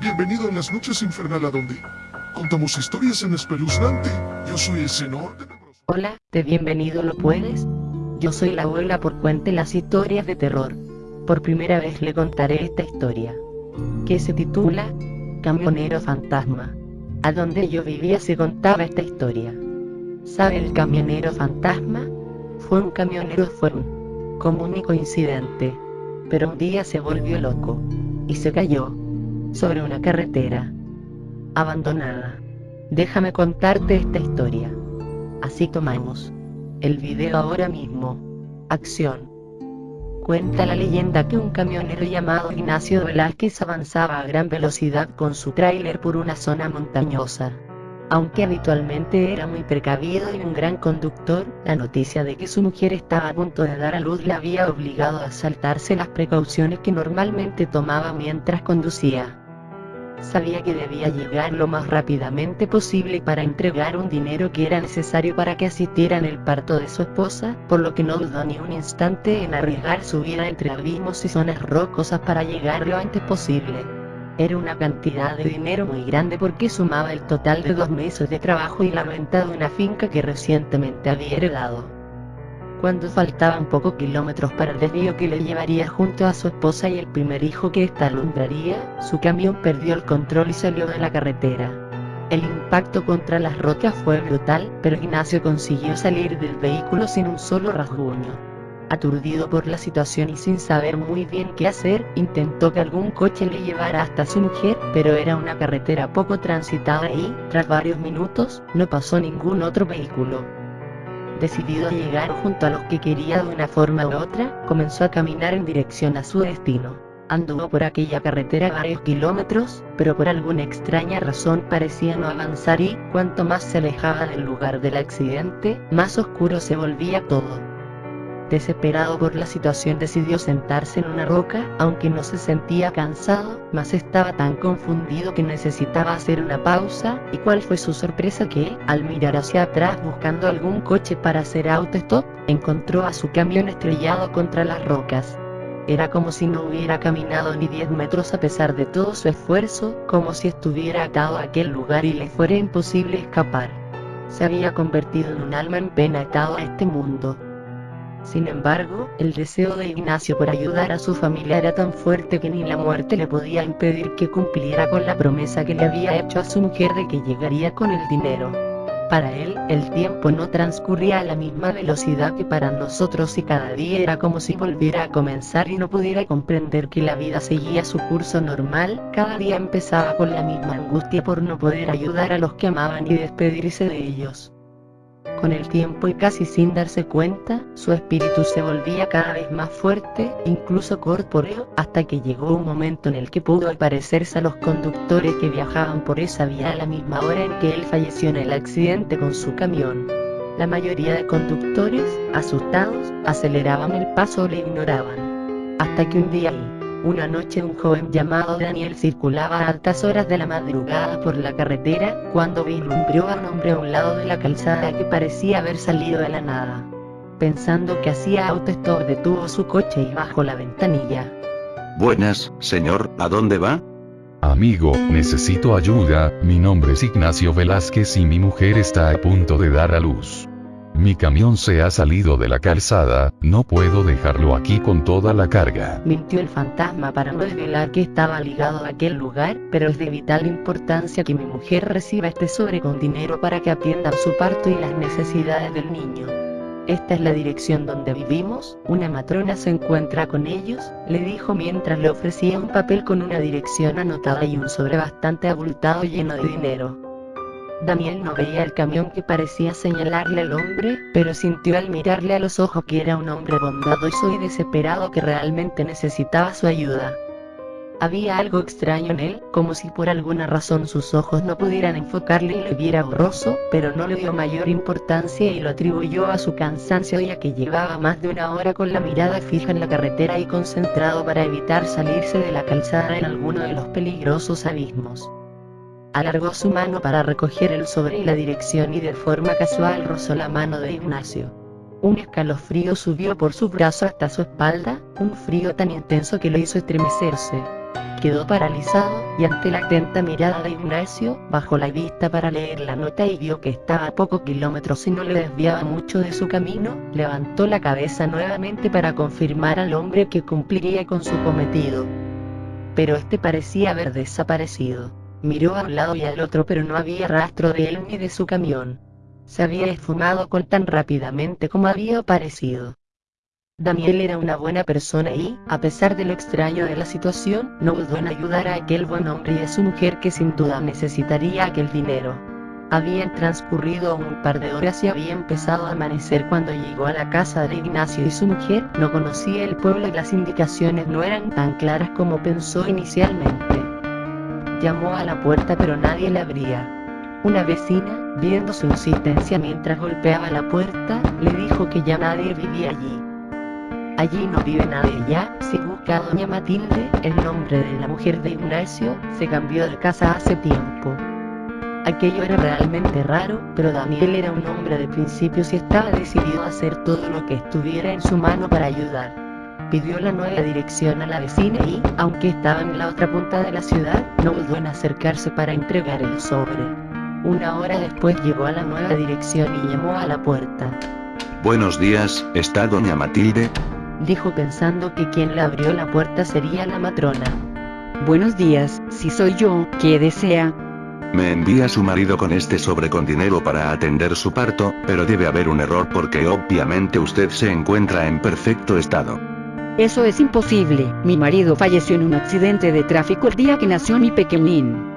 Bienvenido a las noches infernal a donde contamos historias en espeluznante. Yo soy el senor Hola, de bienvenido lo puedes. Yo soy la abuela por cuente las historias de terror. Por primera vez le contaré esta historia. Que se titula Camionero Fantasma. A donde yo vivía se contaba esta historia. ¿Sabe el camionero fantasma? Fue un camionero fue un común y coincidente. Pero un día se volvió loco. Y se cayó. Sobre una carretera. Abandonada. Déjame contarte esta historia. Así tomamos. El video ahora mismo. Acción. Cuenta la leyenda que un camionero llamado Ignacio Velázquez avanzaba a gran velocidad con su tráiler por una zona montañosa. Aunque habitualmente era muy precavido y un gran conductor, la noticia de que su mujer estaba a punto de dar a luz le había obligado a saltarse las precauciones que normalmente tomaba mientras conducía. Sabía que debía llegar lo más rápidamente posible para entregar un dinero que era necesario para que asistiera en el parto de su esposa, por lo que no dudó ni un instante en arriesgar su vida entre abismos y zonas rocosas para llegar lo antes posible. Era una cantidad de dinero muy grande porque sumaba el total de dos meses de trabajo y la renta de una finca que recientemente había heredado. Cuando faltaban pocos kilómetros para el desvío que le llevaría junto a su esposa y el primer hijo que ésta alumbraría, su camión perdió el control y salió de la carretera. El impacto contra las rocas fue brutal, pero Ignacio consiguió salir del vehículo sin un solo rasguño. Aturdido por la situación y sin saber muy bien qué hacer, intentó que algún coche le llevara hasta su mujer, pero era una carretera poco transitada y, tras varios minutos, no pasó ningún otro vehículo. Decidido a llegar junto a los que quería de una forma u otra, comenzó a caminar en dirección a su destino. Anduvo por aquella carretera varios kilómetros, pero por alguna extraña razón parecía no avanzar y, cuanto más se alejaba del lugar del accidente, más oscuro se volvía todo. Desesperado por la situación decidió sentarse en una roca, aunque no se sentía cansado, mas estaba tan confundido que necesitaba hacer una pausa, y cuál fue su sorpresa que, al mirar hacia atrás buscando algún coche para hacer auto-stop, encontró a su camión estrellado contra las rocas. Era como si no hubiera caminado ni 10 metros a pesar de todo su esfuerzo, como si estuviera atado a aquel lugar y le fuera imposible escapar. Se había convertido en un alma en pena atado a este mundo, sin embargo, el deseo de Ignacio por ayudar a su familia era tan fuerte que ni la muerte le podía impedir que cumpliera con la promesa que le había hecho a su mujer de que llegaría con el dinero. Para él, el tiempo no transcurría a la misma velocidad que para nosotros y cada día era como si volviera a comenzar y no pudiera comprender que la vida seguía su curso normal, cada día empezaba con la misma angustia por no poder ayudar a los que amaban y despedirse de ellos. Con el tiempo y casi sin darse cuenta, su espíritu se volvía cada vez más fuerte, incluso corpóreo, hasta que llegó un momento en el que pudo aparecerse a los conductores que viajaban por esa vía a la misma hora en que él falleció en el accidente con su camión. La mayoría de conductores, asustados, aceleraban el paso o le ignoraban. Hasta que un día una noche un joven llamado Daniel circulaba a altas horas de la madrugada por la carretera, cuando vislumbró a un hombre a un lado de la calzada que parecía haber salido de la nada. Pensando que hacía autostop detuvo su coche y bajó la ventanilla. Buenas, señor, ¿a dónde va? Amigo, necesito ayuda, mi nombre es Ignacio Velázquez y mi mujer está a punto de dar a luz. Mi camión se ha salido de la calzada, no puedo dejarlo aquí con toda la carga. Mintió el fantasma para no desvelar que estaba ligado a aquel lugar, pero es de vital importancia que mi mujer reciba este sobre con dinero para que atienda su parto y las necesidades del niño. Esta es la dirección donde vivimos, una matrona se encuentra con ellos, le dijo mientras le ofrecía un papel con una dirección anotada y un sobre bastante abultado lleno de dinero. Daniel no veía el camión que parecía señalarle al hombre, pero sintió al mirarle a los ojos que era un hombre bondadoso y desesperado que realmente necesitaba su ayuda. Había algo extraño en él, como si por alguna razón sus ojos no pudieran enfocarle y lo viera borroso, pero no le dio mayor importancia y lo atribuyó a su cansancio ya que llevaba más de una hora con la mirada fija en la carretera y concentrado para evitar salirse de la calzada en alguno de los peligrosos abismos. Alargó su mano para recoger el sobre y la dirección y de forma casual rozó la mano de Ignacio. Un escalofrío subió por su brazo hasta su espalda, un frío tan intenso que lo hizo estremecerse. Quedó paralizado, y ante la atenta mirada de Ignacio, bajó la vista para leer la nota y vio que estaba a pocos kilómetros y no le desviaba mucho de su camino, levantó la cabeza nuevamente para confirmar al hombre que cumpliría con su cometido. Pero este parecía haber desaparecido. Miró a un lado y al otro pero no había rastro de él ni de su camión se había esfumado con tan rápidamente como había aparecido. Daniel era una buena persona y, a pesar de lo extraño de la situación, no dudó en ayudar a aquel buen hombre y a su mujer que sin duda necesitaría aquel dinero. Habían transcurrido un par de horas y había empezado a amanecer cuando llegó a la casa de Ignacio y su mujer, no conocía el pueblo y las indicaciones no eran tan claras como pensó inicialmente. Llamó a la puerta pero nadie le abría. Una vecina, viendo su insistencia mientras golpeaba la puerta, le dijo que ya nadie vivía allí. Allí no vive nadie ya, si busca a doña Matilde, el nombre de la mujer de Ignacio, se cambió de casa hace tiempo. Aquello era realmente raro, pero Daniel era un hombre de principios y estaba decidido a hacer todo lo que estuviera en su mano para ayudar. Pidió la nueva dirección a la vecina y, aunque estaba en la otra punta de la ciudad, no dudó en acercarse para entregar el sobre. Una hora después llegó a la nueva dirección y llamó a la puerta. Buenos días, ¿está doña Matilde? Dijo pensando que quien le abrió la puerta sería la matrona. Buenos días, si soy yo, ¿qué desea? Me envía su marido con este sobre con dinero para atender su parto, pero debe haber un error porque obviamente usted se encuentra en perfecto estado. Eso es imposible, mi marido falleció en un accidente de tráfico el día que nació mi pequeñín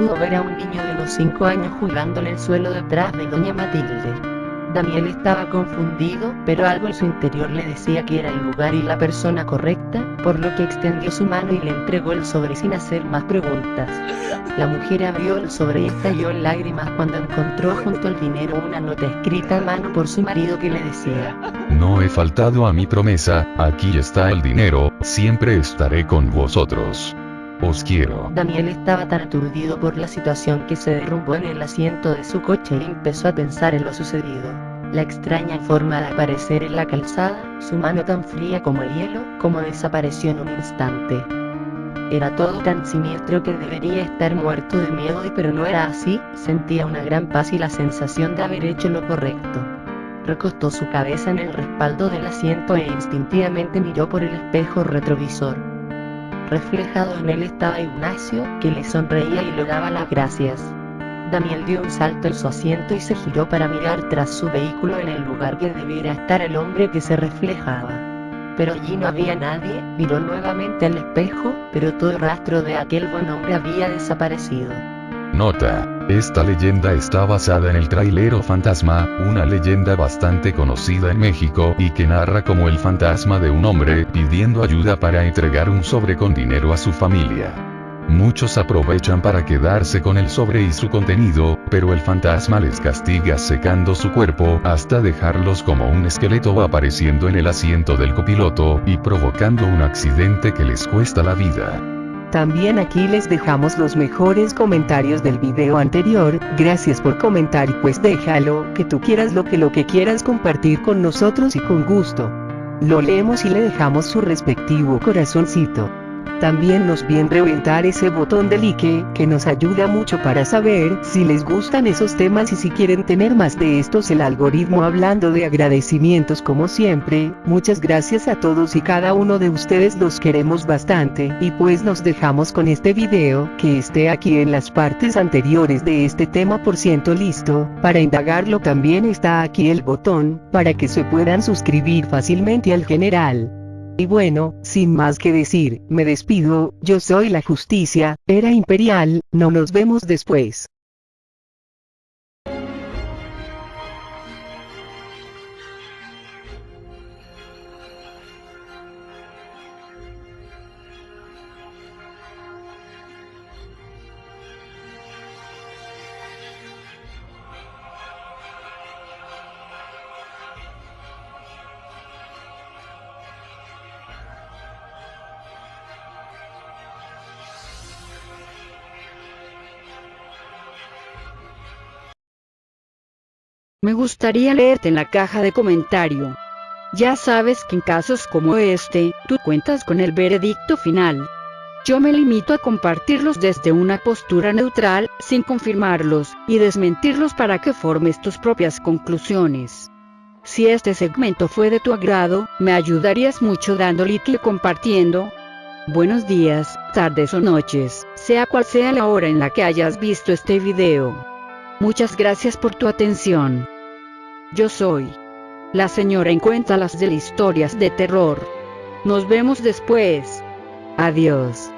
pudo ver a un niño de los 5 años jugando en el suelo detrás de doña Matilde. Daniel estaba confundido, pero algo en su interior le decía que era el lugar y la persona correcta, por lo que extendió su mano y le entregó el sobre sin hacer más preguntas. La mujer abrió el sobre y estalló en lágrimas cuando encontró junto al dinero una nota escrita a mano por su marido que le decía, No he faltado a mi promesa, aquí está el dinero, siempre estaré con vosotros. Os quiero. Daniel estaba tan aturdido por la situación que se derrumbó en el asiento de su coche y empezó a pensar en lo sucedido. La extraña forma de aparecer en la calzada, su mano tan fría como el hielo, como desapareció en un instante. Era todo tan siniestro que debería estar muerto de miedo y pero no era así, sentía una gran paz y la sensación de haber hecho lo correcto. Recostó su cabeza en el respaldo del asiento e instintivamente miró por el espejo retrovisor. Reflejado en él estaba Ignacio, que le sonreía y le daba las gracias. Daniel dio un salto en su asiento y se giró para mirar tras su vehículo en el lugar que debiera estar el hombre que se reflejaba. Pero allí no había nadie, miró nuevamente al espejo, pero todo rastro de aquel buen hombre había desaparecido. Nota. Esta leyenda está basada en el trailero fantasma, una leyenda bastante conocida en México y que narra como el fantasma de un hombre pidiendo ayuda para entregar un sobre con dinero a su familia. Muchos aprovechan para quedarse con el sobre y su contenido, pero el fantasma les castiga secando su cuerpo hasta dejarlos como un esqueleto apareciendo en el asiento del copiloto y provocando un accidente que les cuesta la vida. También aquí les dejamos los mejores comentarios del video anterior, gracias por comentar y pues déjalo, que tú quieras lo que lo que quieras compartir con nosotros y con gusto. Lo leemos y le dejamos su respectivo corazoncito. También nos bien reventar ese botón de like, que nos ayuda mucho para saber si les gustan esos temas y si quieren tener más de estos. El algoritmo hablando de agradecimientos como siempre, muchas gracias a todos y cada uno de ustedes los queremos bastante. Y pues nos dejamos con este video, que esté aquí en las partes anteriores de este tema por ciento listo, para indagarlo también está aquí el botón, para que se puedan suscribir fácilmente al general. Y bueno, sin más que decir, me despido, yo soy la justicia, era imperial, no nos vemos después. Me gustaría leerte en la caja de comentario. Ya sabes que en casos como este, tú cuentas con el veredicto final. Yo me limito a compartirlos desde una postura neutral, sin confirmarlos, y desmentirlos para que formes tus propias conclusiones. Si este segmento fue de tu agrado, me ayudarías mucho dando like y compartiendo. Buenos días, tardes o noches, sea cual sea la hora en la que hayas visto este video. Muchas gracias por tu atención. Yo soy la señora en cuéntalas de historias de terror. Nos vemos después. Adiós.